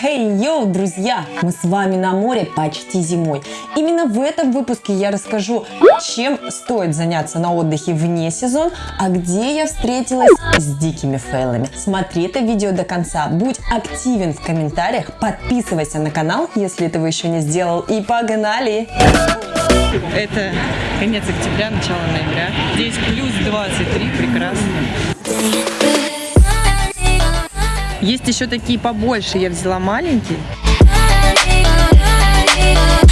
Хей, йоу, друзья! Мы с вами на море почти зимой. Именно в этом выпуске я расскажу, чем стоит заняться на отдыхе вне сезон, а где я встретилась с дикими фейлами. Смотри это видео до конца, будь активен в комментариях, подписывайся на канал, если этого еще не сделал, и погнали! Это конец октября, начало ноября. Здесь плюс 23, прекрасно. Есть еще такие побольше, я взяла маленький.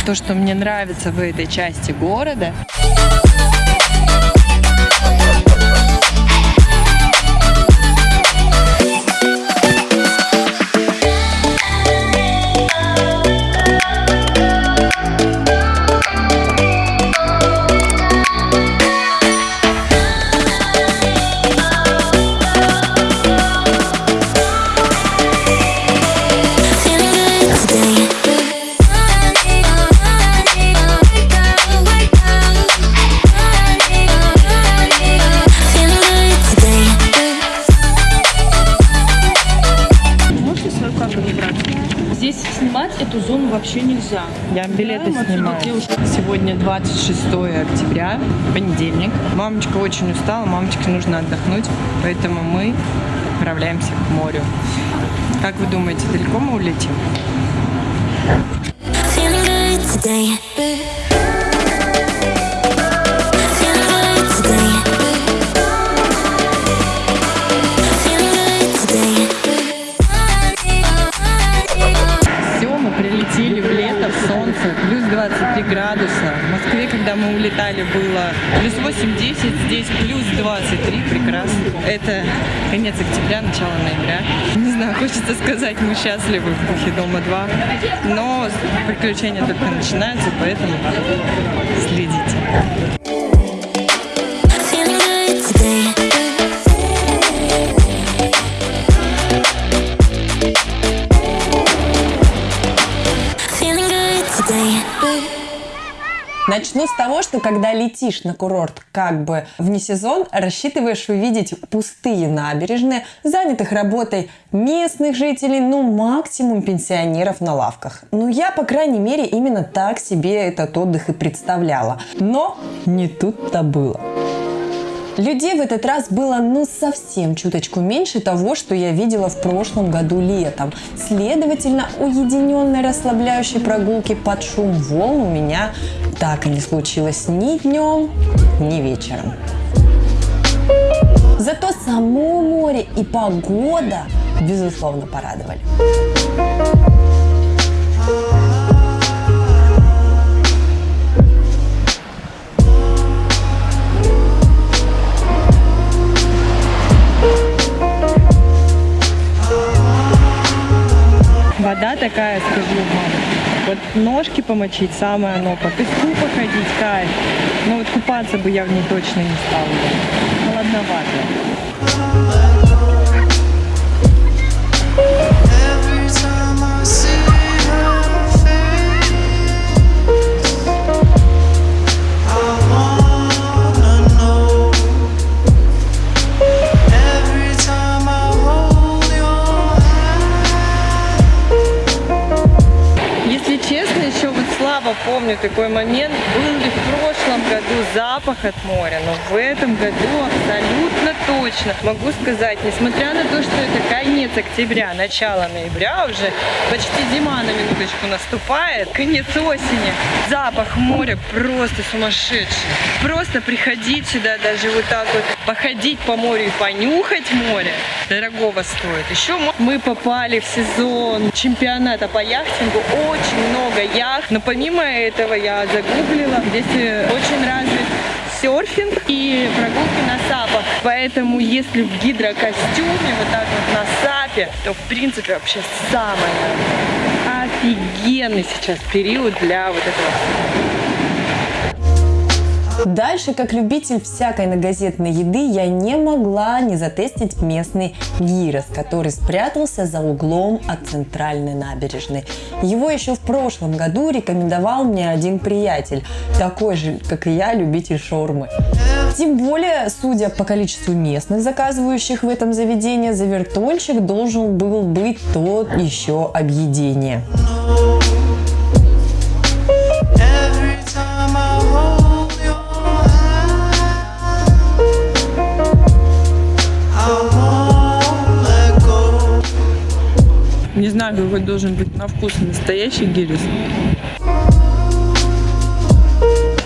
То, что мне нравится в этой части города, Сегодня 26 октября, понедельник. Мамочка очень устала, мамочке нужно отдохнуть, поэтому мы отправляемся к морю. Как вы думаете, далеко мы улетим? Улетали, было плюс 8-10, здесь плюс 23, прекрасно. Это конец октября, начало ноября. Не знаю, хочется сказать, мы счастливы в духе Дома 2, но приключения только начинаются, поэтому следите. Начну с того, что когда летишь на курорт как бы вне сезон, рассчитываешь увидеть пустые набережные, занятых работой местных жителей, ну максимум пенсионеров на лавках. Ну я, по крайней мере, именно так себе этот отдых и представляла. Но не тут-то было. Людей в этот раз было ну совсем чуточку меньше того, что я видела в прошлом году летом. Следовательно, уединенной расслабляющей прогулки под шум волн у меня так и не случилось ни днем, ни вечером. Зато само море и погода, безусловно, порадовали. Вода такая, скажу вам. Вот ножки помочить самое оно, по песку походить, кайф. Но вот купаться бы я в ней точно не стала. Холодновато. Помню такой момент. Был ли в прошлом году запах от моря, но в этом году абсолютно точно могу сказать, несмотря на то, что это конец октября, начало ноября, уже почти зима на минуточку наступает, конец осени, запах моря просто сумасшедший. Просто приходить сюда, даже вот так вот походить по морю и понюхать море, дорогого стоит. Еще мы попали в сезон чемпионата по яхтингу, очень много яхт, но помимо этого я загуглила, здесь э, очень развит серфинг и прогулки на сапах. Поэтому если в гидрокостюме, вот так вот на сапе, то в принципе вообще самое офигенный сейчас период для вот этого Дальше, как любитель всякой многозетной еды, я не могла не затестить местный гирос, который спрятался за углом от центральной набережной. Его еще в прошлом году рекомендовал мне один приятель, такой же, как и я, любитель шаурмы. Тем более, судя по количеству местных заказывающих в этом заведении, завертольщик должен был быть тот еще объедение. Знаю, какой должен быть на вкус настоящий гирис.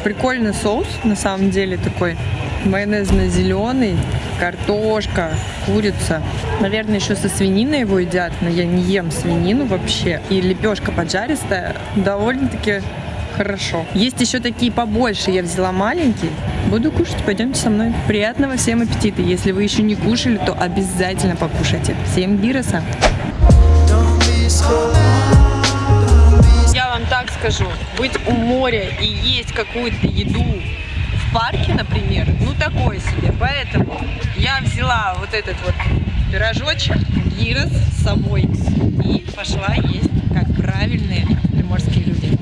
Прикольный соус, на самом деле, такой майонезно-зеленый, картошка, курица. Наверное, еще со свининой его едят, но я не ем свинину вообще. И лепешка поджаристая довольно-таки хорошо. Есть еще такие побольше, я взяла маленький. Буду кушать, пойдемте со мной. Приятного всем аппетита. Если вы еще не кушали, то обязательно покушайте. Всем гироса! Я вам так скажу, быть у моря и есть какую-то еду в парке, например, ну такое себе. Поэтому я взяла вот этот вот пирожочек, гирос с собой и пошла есть, как правильные приморские люди.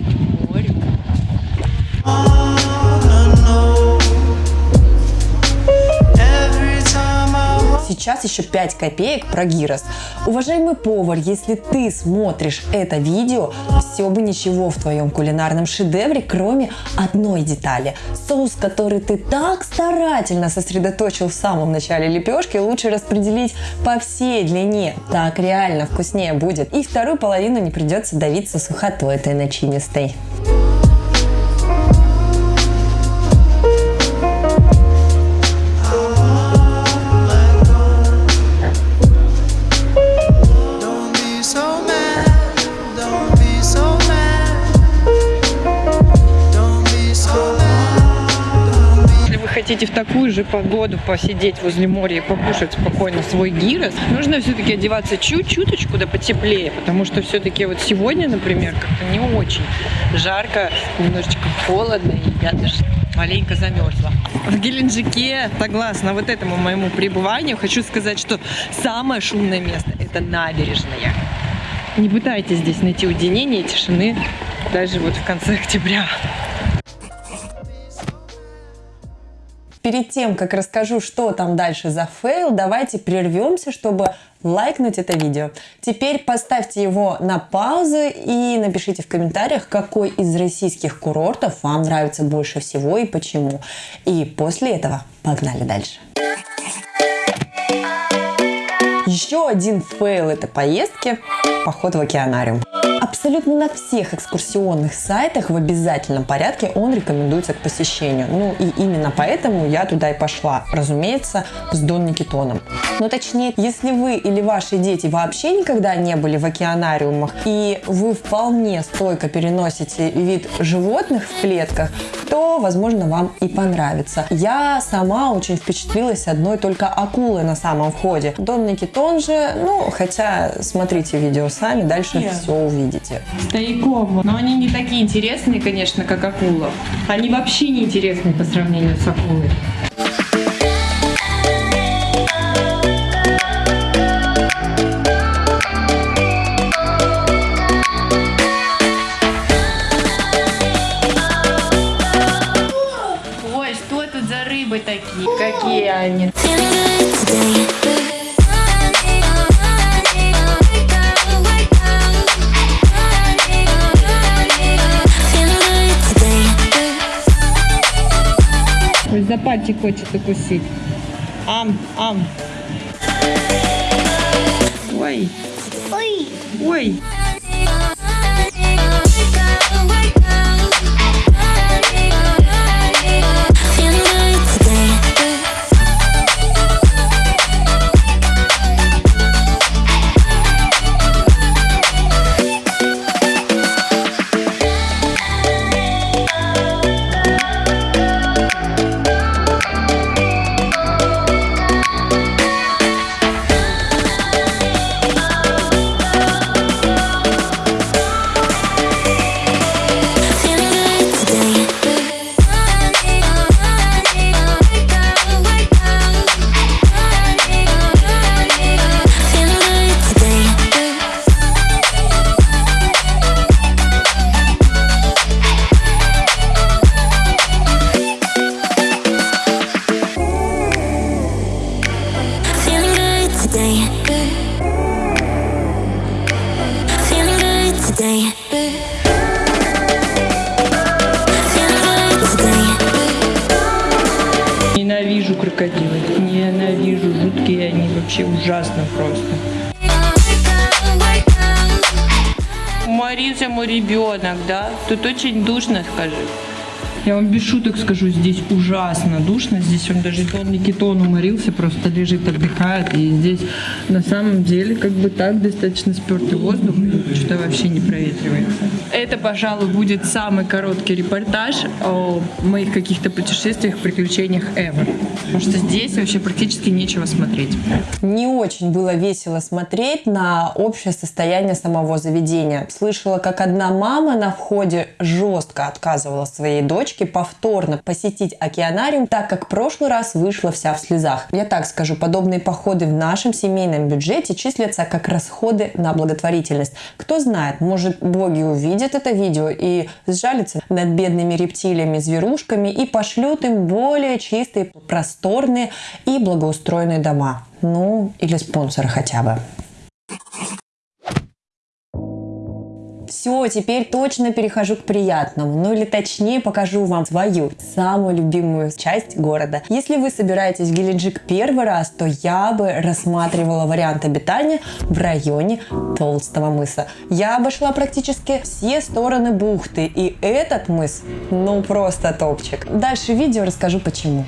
Сейчас еще 5 копеек про гирос. Уважаемый повар, если ты смотришь это видео, все бы ничего в твоем кулинарном шедевре, кроме одной детали. Соус, который ты так старательно сосредоточил в самом начале лепешки, лучше распределить по всей длине. Так реально вкуснее будет. И вторую половину не придется давиться сухотой этой начинистой. Такую же погоду посидеть возле моря и покушать спокойно свой гирос, нужно все-таки одеваться чуть-чуточку да потеплее, потому что все-таки вот сегодня, например, как-то не очень жарко, немножечко холодно, и я даже маленько замерзла. В Геленджике, согласно вот этому моему пребыванию, хочу сказать, что самое шумное место – это набережная. Не пытайтесь здесь найти уединение и тишины даже вот в конце октября. Перед тем, как расскажу, что там дальше за фейл, давайте прервемся, чтобы лайкнуть это видео. Теперь поставьте его на паузу и напишите в комментариях, какой из российских курортов вам нравится больше всего и почему. И после этого погнали дальше. Еще один фейл этой поездки – поход в океанариум. Абсолютно на всех экскурсионных сайтах в обязательном порядке он рекомендуется к посещению. Ну и именно поэтому я туда и пошла. Разумеется, с Дон Никитоном. Но точнее, если вы или ваши дети вообще никогда не были в океанариумах, и вы вполне стойко переносите вид животных в клетках, то, возможно, вам и понравится. Я сама очень впечатлилась одной только акулой на самом входе. Дон Никитон же, ну, хотя смотрите видео сами, дальше все увидите. Стояком. Но они не такие интересные, конечно, как акула. Они вообще не интересны по сравнению с акулой. Ой, что тут за рыбы такие? Какие они? За пальчик хочет укусить. Ам, ам. Ой. Ой. Ой. Ненавижу крокодилы. ненавижу, жуткие они вообще ужасно просто. уморился мой ребенок, да? Тут очень душно, скажи. Я вам без шуток скажу, здесь ужасно душно. Здесь он даже он не кетон уморился, просто лежит, отдыхает. И здесь на самом деле как бы так достаточно спертый воздух, что вообще не проветривается. Это, пожалуй, будет самый короткий репортаж о моих каких-то путешествиях, приключениях ever. Потому что здесь вообще практически нечего смотреть. Не очень было весело смотреть на общее состояние самого заведения. Слышала, как одна мама на входе жестко отказывала своей дочке повторно посетить океанариум, так как прошлый раз вышла вся в слезах. Я так скажу, подобные походы в нашем семейном бюджете числятся как расходы на благотворительность. Кто знает, может боги увидят это видео и сжалятся над бедными рептилиями, зверушками и пошлют им более чистые, просторные и благоустроенные дома. Ну, или спонсора хотя бы. Все, теперь точно перехожу к приятному, ну или точнее покажу вам свою самую любимую часть города. Если вы собираетесь в Геленджик первый раз, то я бы рассматривала вариант обитания в районе Толстого мыса. Я обошла практически все стороны бухты, и этот мыс, ну просто топчик. Дальше в видео расскажу почему.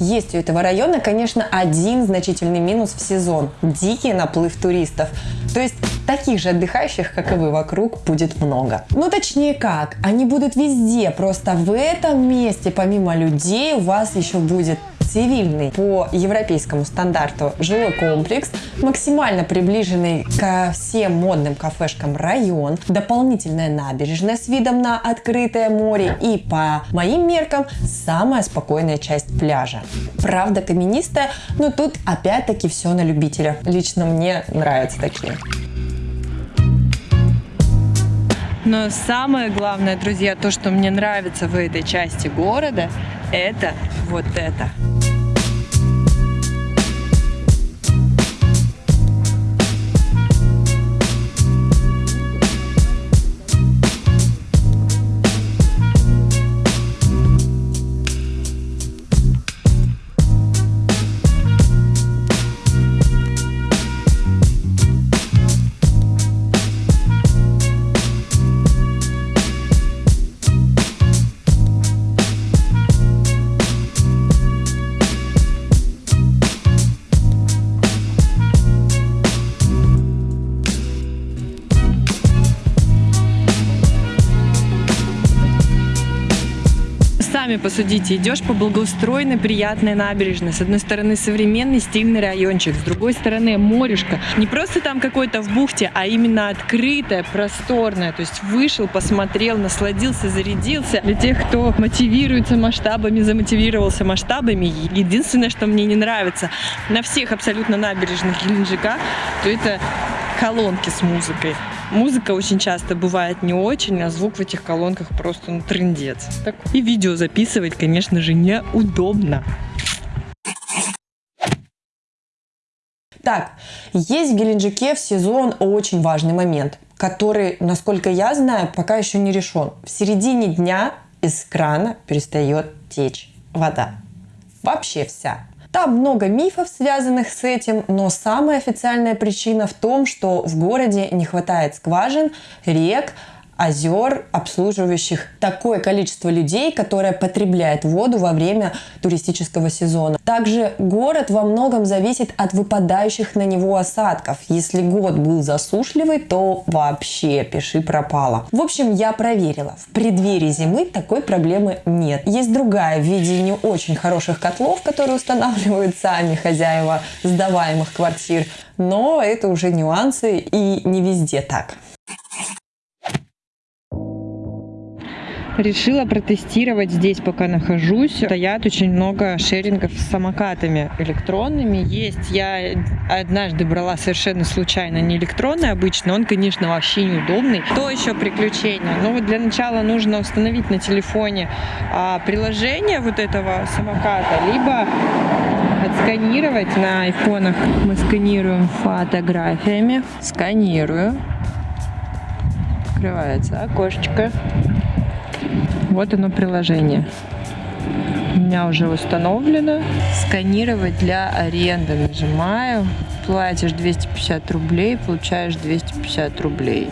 Есть у этого района, конечно, один значительный минус в сезон – дикий наплыв туристов. То есть таких же отдыхающих, как и вы, вокруг будет много. Ну, точнее как, они будут везде, просто в этом месте, помимо людей, у вас еще будет цивильный по европейскому стандарту жилой комплекс, максимально приближенный ко всем модным кафешкам район, дополнительная набережная с видом на открытое море и, по моим меркам, самая спокойная часть пляжа. Правда каменистая, но тут опять-таки все на любителя. Лично мне нравятся такие. Но самое главное, друзья, то, что мне нравится в этой части города, это вот это. Сами посудите, идешь по благоустроенной, приятной набережной. С одной стороны современный стильный райончик, с другой стороны морешко. Не просто там какой-то в бухте, а именно открытое, просторное. То есть вышел, посмотрел, насладился, зарядился. Для тех, кто мотивируется масштабами, замотивировался масштабами, единственное, что мне не нравится на всех абсолютно набережных Геленджика, то это колонки с музыкой. Музыка очень часто бывает не очень, а звук в этих колонках просто ну, трындец. Так. И видео записывать, конечно же, неудобно. Так, есть в Геленджике в сезон очень важный момент, который, насколько я знаю, пока еще не решен. В середине дня из крана перестает течь вода. Вообще вся. Там много мифов, связанных с этим, но самая официальная причина в том, что в городе не хватает скважин, рек, озер, обслуживающих такое количество людей, которое потребляет воду во время туристического сезона. Также город во многом зависит от выпадающих на него осадков. Если год был засушливый, то вообще пиши пропало. В общем, я проверила. В преддверии зимы такой проблемы нет. Есть другая в виде не очень хороших котлов, которые устанавливают сами хозяева сдаваемых квартир. Но это уже нюансы и не везде так. Решила протестировать здесь, пока нахожусь. Стоят очень много шерингов с самокатами электронными. Есть. Я однажды брала совершенно случайно не электронный обычный. Он, конечно, вообще неудобный. То еще приключение. Но вот для начала нужно установить на телефоне а, приложение вот этого самоката, либо сканировать на айфонах. Мы сканируем фотографиями. Сканирую. Открывается окошечко. Вот оно приложение. У меня уже установлено. Сканировать для аренды. Нажимаю. Платишь 250 рублей, получаешь 250 рублей.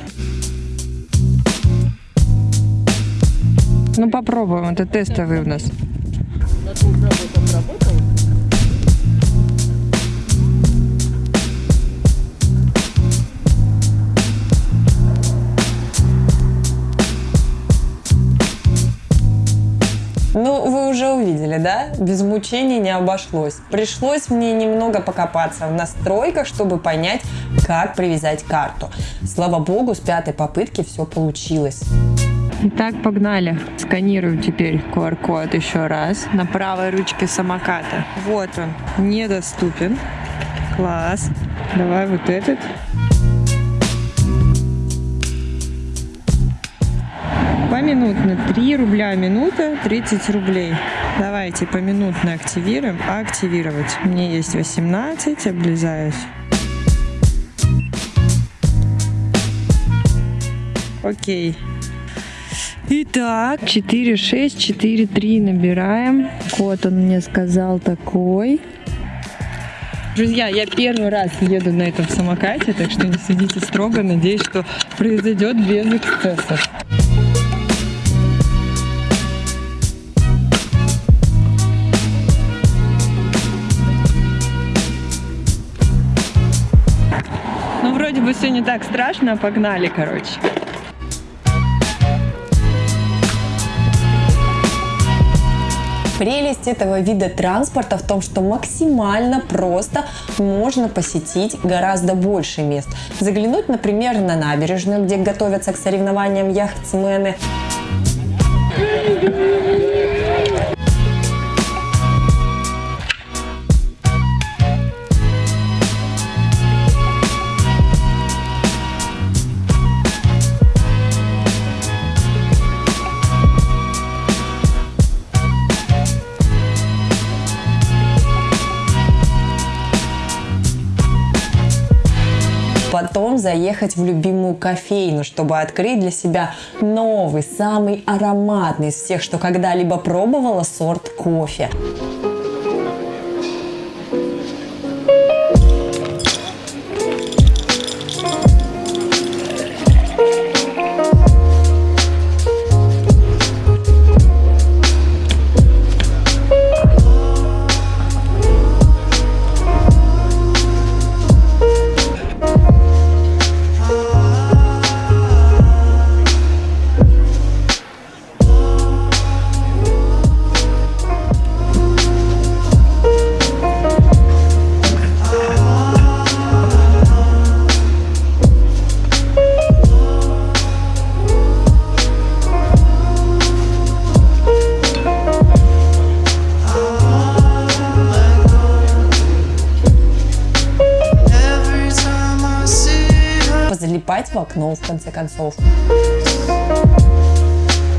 Ну попробуем, это тестовый у нас. Ну, увидели, да? Без мучений не обошлось. Пришлось мне немного покопаться в настройках, чтобы понять, как привязать карту. Слава богу, с пятой попытки все получилось. Итак, погнали. Сканирую теперь QR-код еще раз на правой ручке самоката. Вот он, недоступен. Класс. Давай вот этот. Поминутно 3 рубля минута, 30 рублей. Давайте поминутно активируем. Активировать. Мне есть 18, облизаюсь. Окей. Итак, 4643 набираем. Код он мне сказал такой. Друзья, я первый раз еду на этом самокате, так что не судите строго. Надеюсь, что произойдет без эксцессов. Бы все не так страшно, погнали, короче. Прелесть этого вида транспорта в том, что максимально просто можно посетить гораздо больше мест. Заглянуть, например, на набережную, где готовятся к соревнованиям яхтсмены. Заехать в любимую кофейню, чтобы открыть для себя новый, самый ароматный из всех, что когда-либо пробовала сорт кофе. Her, Позалипать в окно, в конце концов.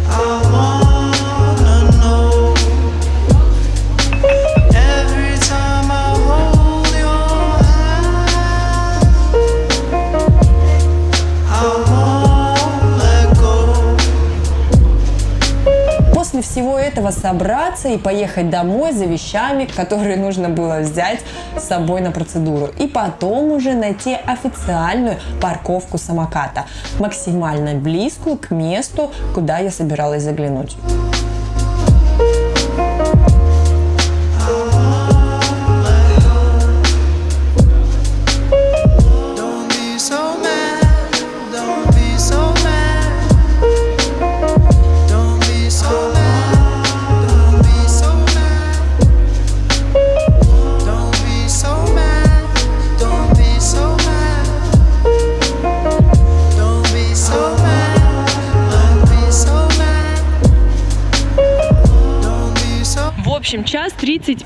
I После всего этого собраться и поехать домой за вещами, которые нужно было взять с собой на процедуру. И потом уже найти официальную парковку самоката, максимально близкую к месту, куда я собиралась заглянуть.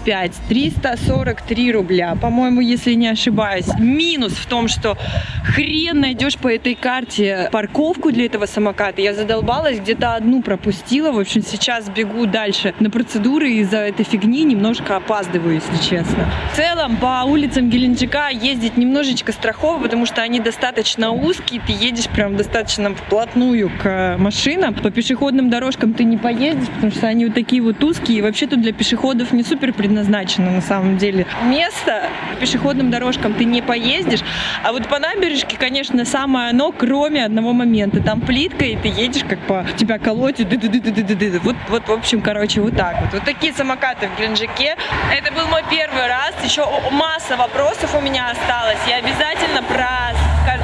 335, 343 рубля, по-моему, если не ошибаюсь. Минус в том, что хрен найдешь по этой карте парковку для этого самоката. Я задолбалась, где-то одну пропустила. В общем, сейчас бегу дальше на процедуры из-за этой фигни немножко опаздываю, если честно. В целом, по улицам Геленджика ездить немножечко страхово, потому что они достаточно узкие, ты едешь прям достаточно вплотную к машинам. По пешеходным дорожкам ты не поедешь, потому что они вот такие вот узкие. И вообще тут для пешеходов не супер предназначено на самом деле. Место по пешеходным дорожкам ты не поездишь, а вот по набережке, конечно, самое оно, кроме одного момента. Там плитка, и ты едешь, как по тебя колотит. Вот, вот, в общем, короче, вот так вот. Вот такие самокаты в Геленджике. Это был мой первый раз. Еще масса вопросов у меня осталось. Я обязательно про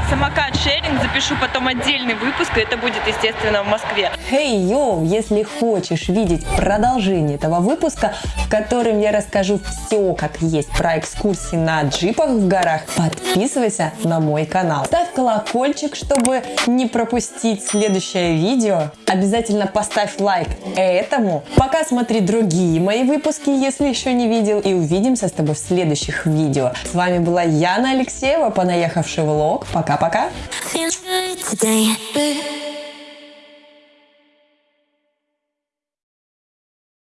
самокат-шеринг запишу потом отдельный выпуск, и это будет, естественно, в Москве. Хей, йоу, если хочешь видеть продолжение этого выпуска, в котором я расскажу все как есть про экскурсии на джипах в горах, подписывайся на мой канал. Ставь колокольчик, чтобы не пропустить следующее видео. Обязательно поставь лайк этому. Пока смотри другие мои выпуски, если еще не видел. И увидимся с тобой в следующих видео. С вами была Яна Алексеева, понаехавший влог. Пока-пока. Feeling good today.